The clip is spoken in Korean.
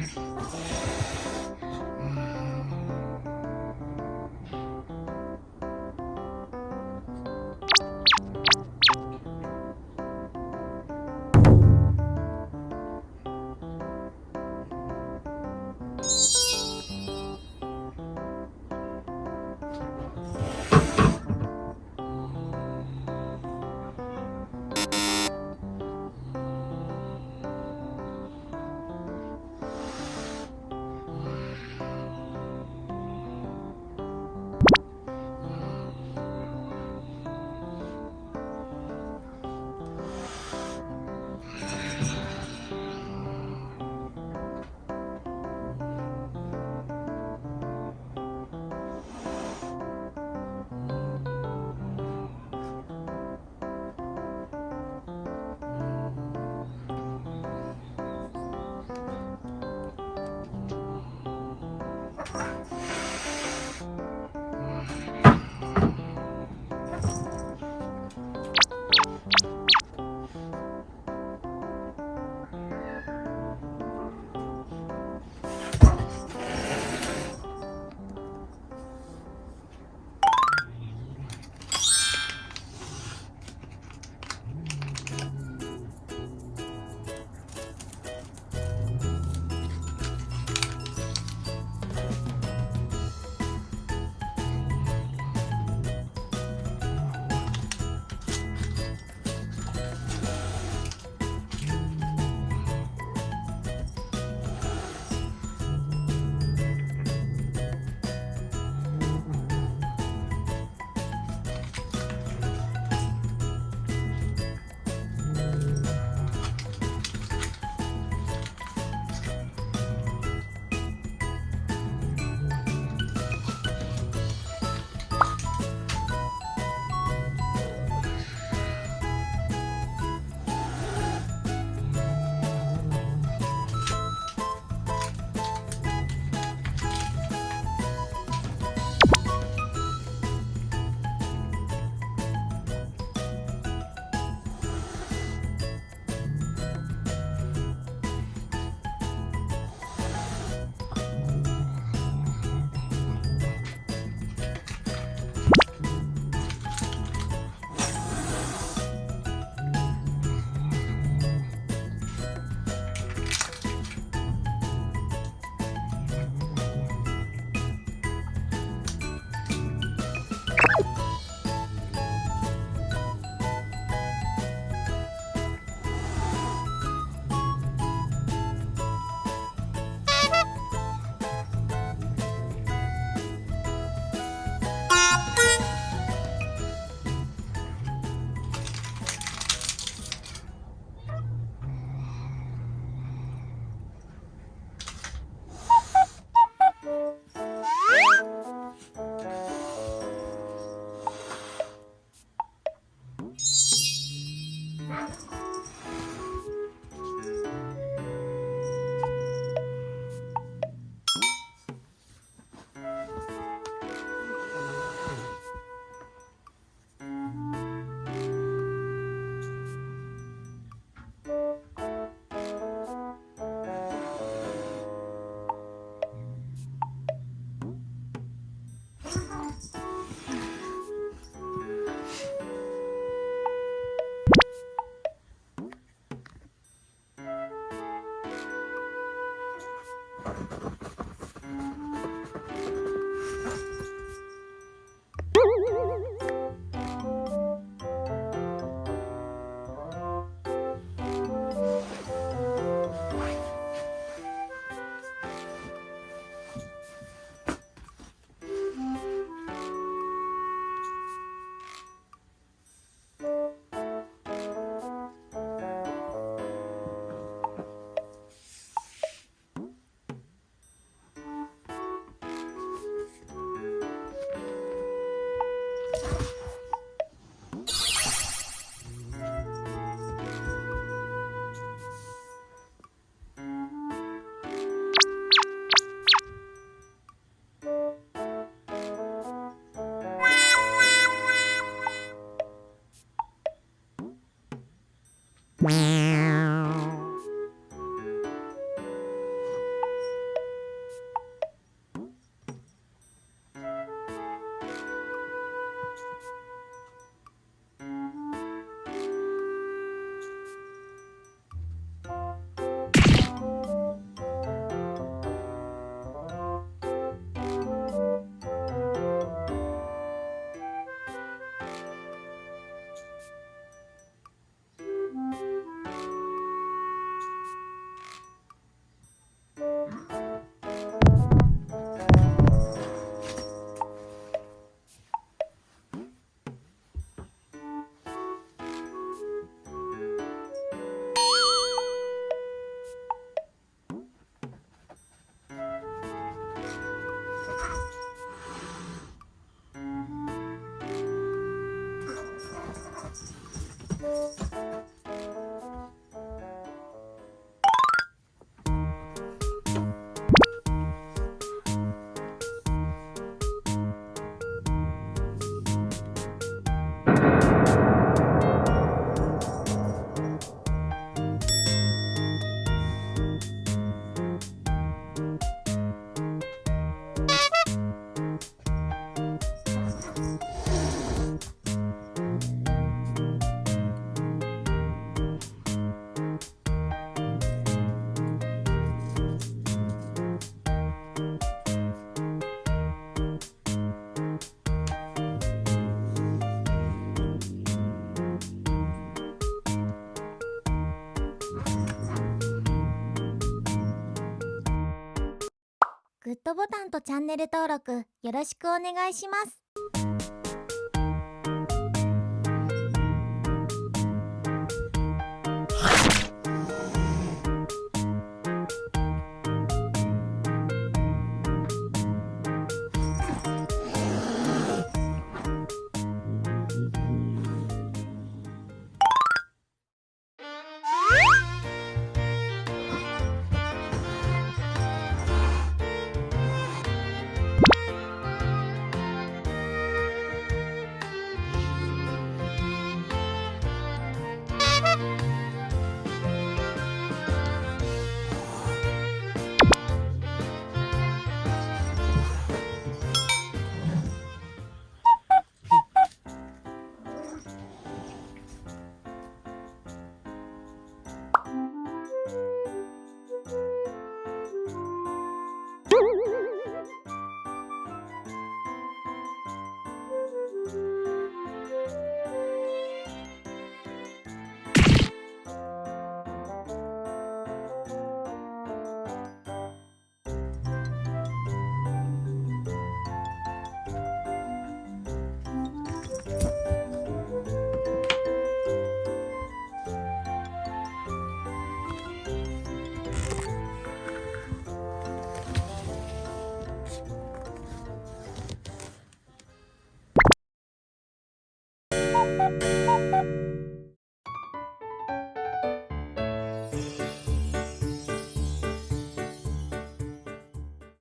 you グッドボタンとチャンネル登録よろしくお願いします。